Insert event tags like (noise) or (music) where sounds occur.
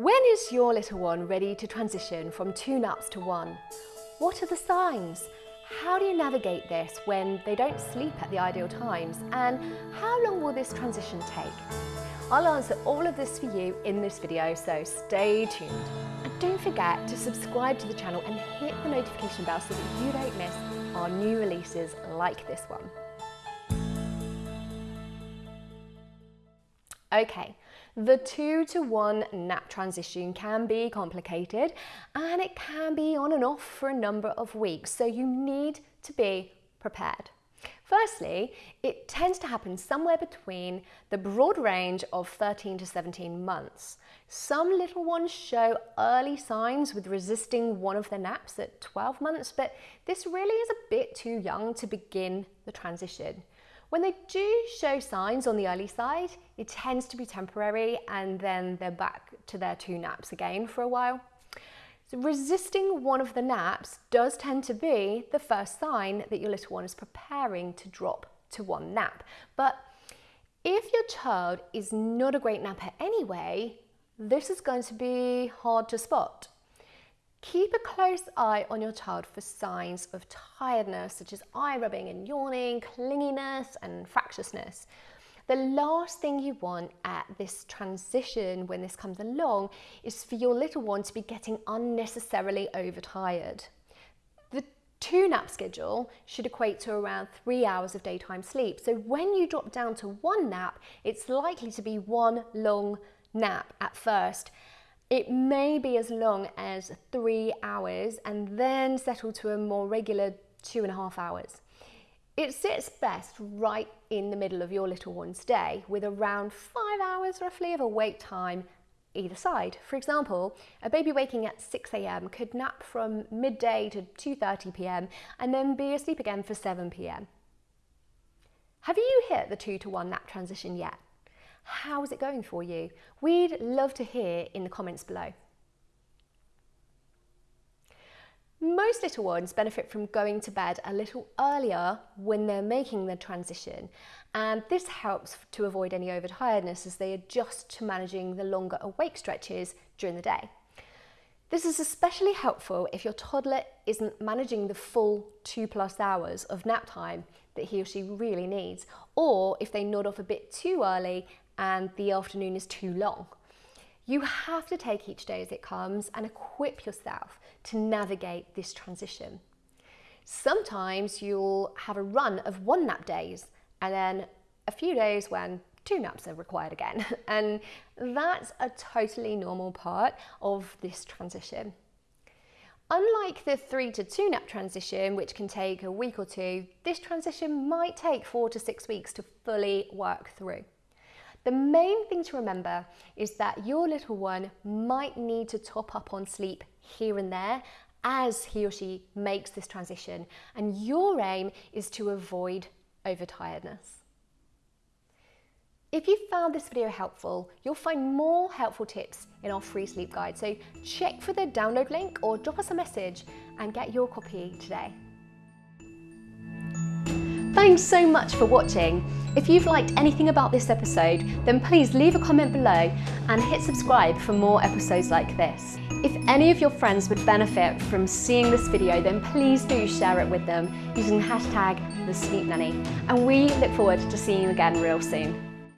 When is your little one ready to transition from two naps to one? What are the signs? How do you navigate this when they don't sleep at the ideal times? And how long will this transition take? I'll answer all of this for you in this video, so stay tuned. And don't forget to subscribe to the channel and hit the notification bell so that you don't miss our new releases like this one. Okay, the two to one nap transition can be complicated and it can be on and off for a number of weeks, so you need to be prepared. Firstly, it tends to happen somewhere between the broad range of 13 to 17 months. Some little ones show early signs with resisting one of their naps at 12 months, but this really is a bit too young to begin the transition. When they do show signs on the early side, it tends to be temporary and then they're back to their two naps again for a while. So resisting one of the naps does tend to be the first sign that your little one is preparing to drop to one nap. But if your child is not a great napper anyway, this is going to be hard to spot. Keep a close eye on your child for signs of tiredness, such as eye rubbing and yawning, clinginess and fractiousness. The last thing you want at this transition when this comes along is for your little one to be getting unnecessarily overtired. The two nap schedule should equate to around three hours of daytime sleep. So when you drop down to one nap, it's likely to be one long nap at first it may be as long as three hours and then settle to a more regular two and a half hours. It sits best right in the middle of your little one's day with around five hours roughly of awake time either side. For example, a baby waking at 6am could nap from midday to 2.30pm and then be asleep again for 7pm. Have you hit the two to one nap transition yet? How's it going for you? We'd love to hear in the comments below. Most little ones benefit from going to bed a little earlier when they're making the transition and this helps to avoid any overtiredness as they adjust to managing the longer awake stretches during the day. This is especially helpful if your toddler isn't managing the full two plus hours of nap time that he or she really needs, or if they nod off a bit too early and the afternoon is too long. You have to take each day as it comes and equip yourself to navigate this transition. Sometimes you'll have a run of one nap days and then a few days when two naps are required again. (laughs) And that's a totally normal part of this transition. Unlike the three to two nap transition, which can take a week or two, this transition might take four to six weeks to fully work through. The main thing to remember is that your little one might need to top up on sleep here and there as he or she makes this transition and your aim is to avoid overtiredness. If you found this video helpful, you'll find more helpful tips in our free sleep guide. So check for the download link or drop us a message and get your copy today. Thanks so much for watching. If you've liked anything about this episode, then please leave a comment below and hit subscribe for more episodes like this. If any of your friends would benefit from seeing this video, then please do share it with them using hashtag the Sleep Nanny. And we look forward to seeing you again real soon.